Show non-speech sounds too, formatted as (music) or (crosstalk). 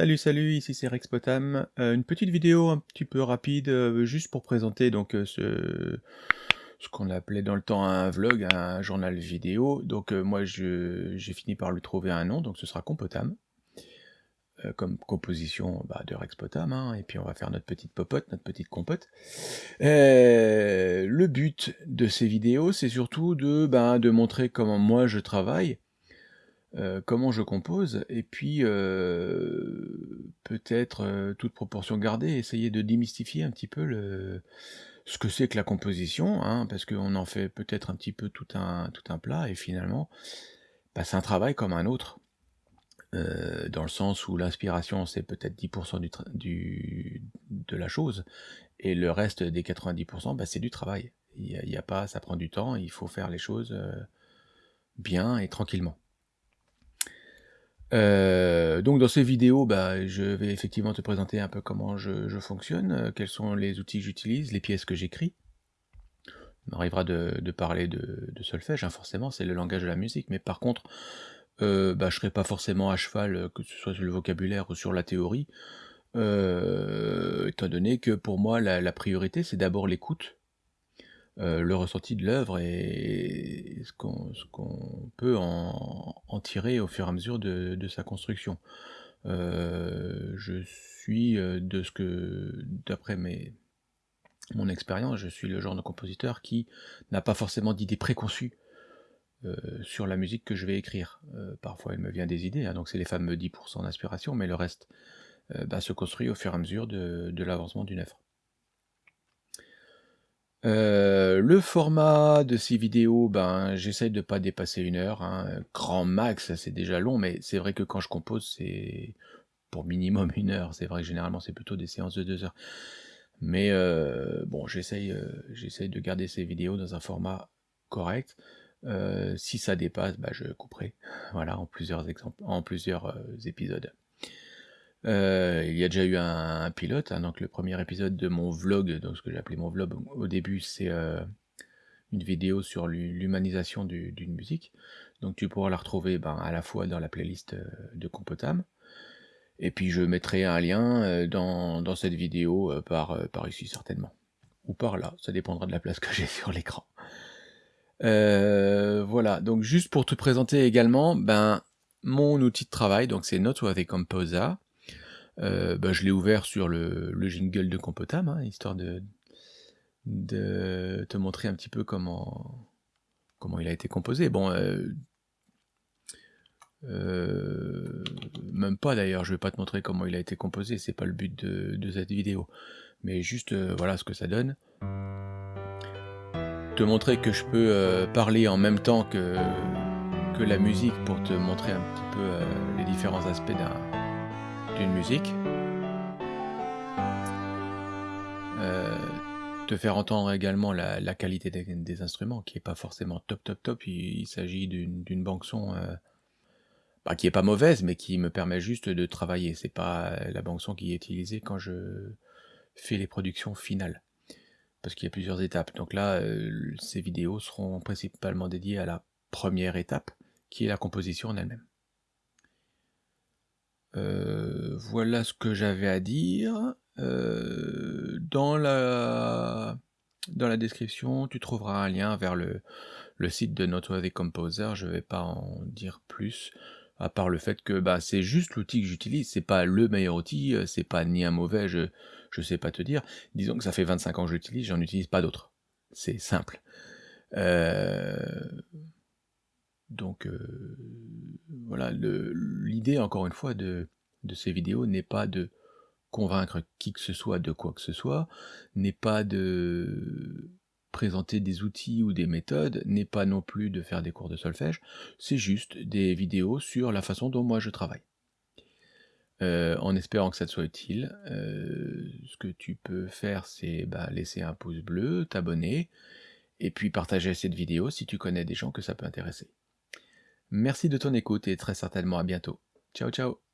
Salut, salut, ici c'est Rexpotam. Euh, une petite vidéo un petit peu rapide, euh, juste pour présenter donc euh, ce, ce qu'on appelait dans le temps un vlog, un journal vidéo. Donc moi j'ai fini par lui trouver un nom, donc ce sera Compotam, comme composition bah, de Rexpotam, hein, et puis on va faire notre petite popote, notre petite compote. le but de ces vidéos, c'est surtout de, ben, de montrer comment moi je travaille, euh, comment je compose, et puis euh, peut-être, euh, toute proportion gardée, essayer de démystifier un petit peu le ce que c'est que la composition, hein, parce qu'on en fait peut-être un petit peu tout un tout un plat et finalement, bah, c'est un travail comme un autre. dans le sens où l'inspiration c'est peut-être 10 du du de la chose et le reste des 90% bah, c'est du travail. Il y a a pas ça prend du temps, il faut faire les choses, bien et tranquillement. Euh, donc dans ces vidéos, bah, je vais effectivement te présenter un peu comment je, fonctionne, euh, quels sont les outils que j'utilise, les pièces que j'écris. Il m'arrivera de, parler de, solfège, hein, forcément, c'est le langage de la musique, mais par contre, euh, bah, je ne serai pas forcément à cheval, que ce soit sur le vocabulaire ou sur la théorie, étant donné que pour moi, la priorité, c'est d'abord l'écoute, euh, le ressenti de l'œuvre et ce qu'on peut en, tirer au fur et à mesure de, sa construction. Euh, je suis euh, de ce que, d'après mon expérience, je suis le genre de compositeur qui n'a pas forcément d'idées préconçues sur la musique que je vais écrire. parfois il me vient des idées, hein, donc c'est les fameux 10% d'inspiration, mais le reste bah, se construit au fur et à mesure de l'avancement d'une œuvre. Euh, le format de ces vidéos, ben, j'essaye de pas dépasser une heure, hein. Grand max, c'est déjà long, mais c'est vrai que quand je compose, c'est pour minimum (laughs) une heure. C'est vrai que généralement, c'est plutôt des séances de deux heures. Mais euh, bon, j'essaye euh, de garder ces vidéos dans un format correct. si ça dépasse, bah, je couperai, (laughs) voilà, en plusieurs exemples en plusieurs, épisodes. Euh, il y a déjà eu un, pilote, hein, donc le premier épisode de mon vlog, donc ce que j'ai appelé mon vlog au début, c'est euh, une vidéo sur l'humanisation d'une musique. Donc tu pourras la retrouver ben, à la fois dans la playlist euh, de Compotam, et puis je mettrai un lien dans, dans cette vidéo par, par ici certainement, ou par là, ça dépendra de la place que j'ai (laughs) sur l'écran. voilà, donc juste pour te présenter également, ben mon outil de travail, donc c'est Noteworthy Composer, euh, bah, je l'ai ouvert sur le, jingle de Compotam, hein, histoire de, te montrer un petit peu comment, il a été composé. Bon, euh, euh, même pas d'ailleurs, je vais pas te montrer comment il a été composé, c'est pas le but de, cette vidéo. Mais juste, voilà ce que ça donne. Te montrer que je peux parler en même temps que la musique pour te montrer un petit peu les différents aspects d'un musique. Euh, te faire entendre également la, qualité des, instruments, qui est pas forcément top top top, il, s'agit d'une banque son euh, bah, qui est pas mauvaise, mais qui me permet juste de travailler, c'est pas la banque son qui est utilisée quand je fais les productions finales, parce qu'il y a plusieurs étapes. Donc là, euh, ces vidéos seront principalement dédiées à la première étape, qui est la composition en elle-même. Euh, voilà ce que j'avais à dire. Euh, dans, la, description, tu trouveras un lien vers le, le site de Noteworthy Composer. Je vais pas en dire plus, à part le fait que bah, c'est juste l'outil que j'utilise. C'est pas le meilleur outil, euh, c'est pas ni un mauvais, je, je sais pas te dire. Disons que ça fait 25 ans que je l'utilise, j'en utilise pas d'autres. C'est simple. Donc voilà, l'idée encore une fois de, ces vidéos n'est pas de convaincre qui que ce soit de quoi que ce soit, n'est pas de présenter des outils ou des méthodes, n'est pas non plus de faire des cours de solfège, c'est juste des vidéos sur la façon dont moi je travaille. Euh, en espérant que ça te soit utile, euh, ce que tu peux faire c'est bah, laisser un pouce bleu, t'abonner, et puis partager cette vidéo si tu connais des gens que ça peut intéresser. Merci de ton écoute et très certainement à bientôt. Ciao ciao